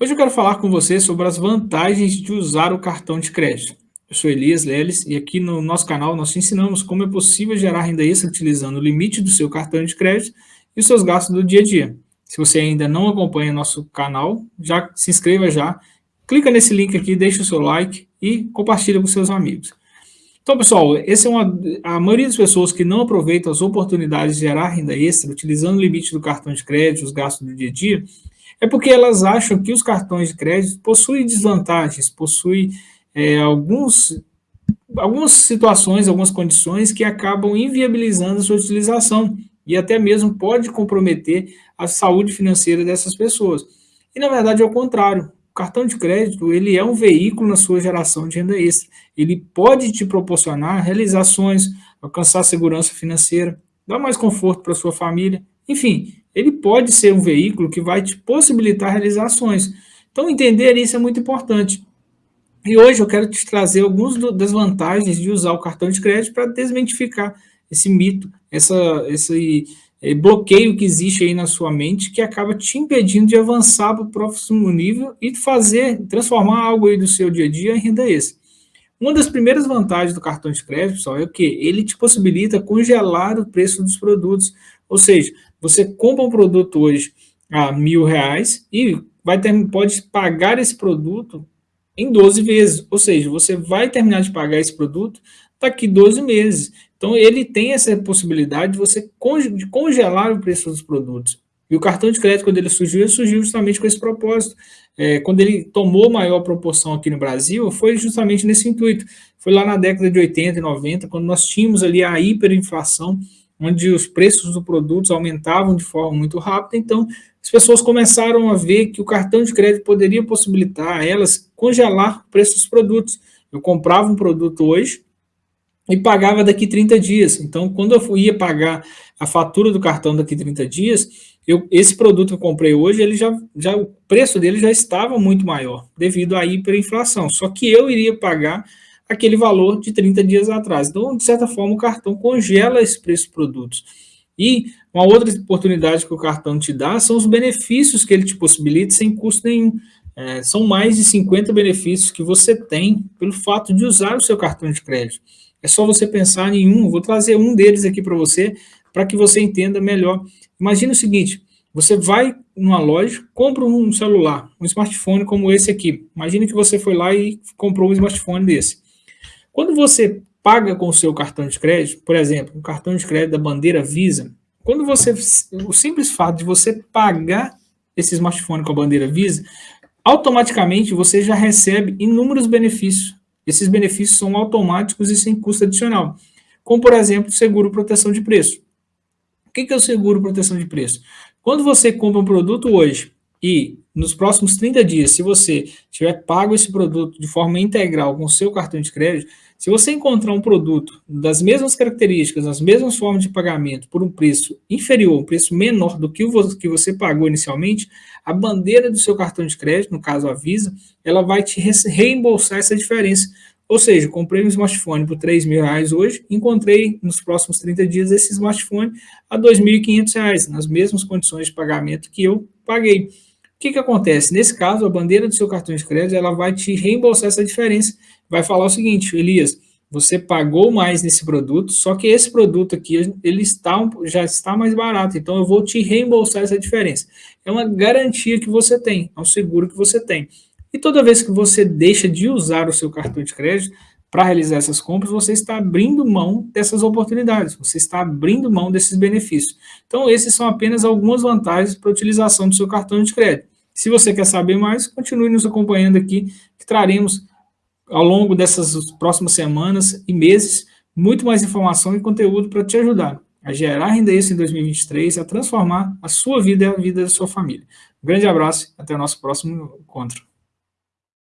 Hoje eu quero falar com você sobre as vantagens de usar o cartão de crédito. Eu sou Elias Leles e aqui no nosso canal nós te ensinamos como é possível gerar renda extra utilizando o limite do seu cartão de crédito e os seus gastos do dia a dia. Se você ainda não acompanha nosso canal, já se inscreva já, clica nesse link aqui, deixa o seu like e compartilha com seus amigos. Então, pessoal, esse é uma, a maioria das pessoas que não aproveitam as oportunidades de gerar renda extra utilizando o limite do cartão de crédito, os gastos do dia a dia, é porque elas acham que os cartões de crédito possuem desvantagens, possuem é, alguns, algumas situações, algumas condições que acabam inviabilizando a sua utilização e até mesmo pode comprometer a saúde financeira dessas pessoas. E na verdade é o contrário. O cartão de crédito ele é um veículo na sua geração de renda extra. Ele pode te proporcionar realizações, alcançar segurança financeira, dar mais conforto para sua família, enfim, ele pode ser um veículo que vai te possibilitar realizações. Então, entender isso é muito importante. E hoje eu quero te trazer algumas das vantagens de usar o cartão de crédito para desmentificar esse mito, essa, esse eh, bloqueio que existe aí na sua mente que acaba te impedindo de avançar para o próximo nível e fazer, transformar algo aí do seu dia a dia em renda extra. Uma das primeiras vantagens do cartão de crédito, pessoal, é o que? Ele te possibilita congelar o preço dos produtos. Ou seja, você compra um produto hoje a mil reais e vai ter, pode pagar esse produto em 12 vezes. Ou seja, você vai terminar de pagar esse produto daqui 12 meses. Então, ele tem essa possibilidade de você de congelar o preço dos produtos. E o cartão de crédito, quando ele surgiu, ele surgiu justamente com esse propósito. É, quando ele tomou maior proporção aqui no Brasil, foi justamente nesse intuito. Foi lá na década de 80 e 90, quando nós tínhamos ali a hiperinflação, onde os preços dos produtos aumentavam de forma muito rápida, então as pessoas começaram a ver que o cartão de crédito poderia possibilitar a elas congelar o preço dos produtos. Eu comprava um produto hoje e pagava daqui 30 dias. Então, quando eu ia pagar a fatura do cartão daqui 30 dias, eu, esse produto que eu comprei hoje, ele já, já, o preço dele já estava muito maior, devido à hiperinflação. Só que eu iria pagar aquele valor de 30 dias atrás. Então, de certa forma, o cartão congela esse preço produtos. E uma outra oportunidade que o cartão te dá são os benefícios que ele te possibilita sem custo nenhum. É, são mais de 50 benefícios que você tem pelo fato de usar o seu cartão de crédito. É só você pensar em um, vou trazer um deles aqui para você, para que você entenda melhor. Imagina o seguinte, você vai numa loja, compra um celular, um smartphone como esse aqui. Imagina que você foi lá e comprou um smartphone desse. Quando você paga com o seu cartão de crédito, por exemplo, um cartão de crédito da bandeira Visa, quando você, o simples fato de você pagar esse smartphone com a bandeira Visa, automaticamente você já recebe inúmeros benefícios. Esses benefícios são automáticos e sem custo adicional, como, por exemplo, seguro proteção de preço. O que é o seguro proteção de preço? Quando você compra um produto hoje e nos próximos 30 dias, se você tiver pago esse produto de forma integral com o seu cartão de crédito, se você encontrar um produto das mesmas características, das mesmas formas de pagamento, por um preço inferior, um preço menor do que o que você pagou inicialmente, a bandeira do seu cartão de crédito, no caso a Visa, ela vai te reembolsar essa diferença. Ou seja, comprei um smartphone por 3 mil reais hoje, encontrei nos próximos 30 dias esse smartphone a 2.500 reais, nas mesmas condições de pagamento que eu paguei. O que, que acontece? Nesse caso, a bandeira do seu cartão de crédito ela vai te reembolsar essa diferença. Vai falar o seguinte, Elias, você pagou mais nesse produto, só que esse produto aqui ele está, já está mais barato, então eu vou te reembolsar essa diferença. É uma garantia que você tem, é um seguro que você tem. E toda vez que você deixa de usar o seu cartão de crédito para realizar essas compras, você está abrindo mão dessas oportunidades, você está abrindo mão desses benefícios. Então, esses são apenas algumas vantagens para a utilização do seu cartão de crédito. Se você quer saber mais, continue nos acompanhando aqui, que traremos ao longo dessas próximas semanas e meses muito mais informação e conteúdo para te ajudar a gerar renda extra em 2023, a transformar a sua vida e a vida da sua família. Um grande abraço e até o nosso próximo encontro.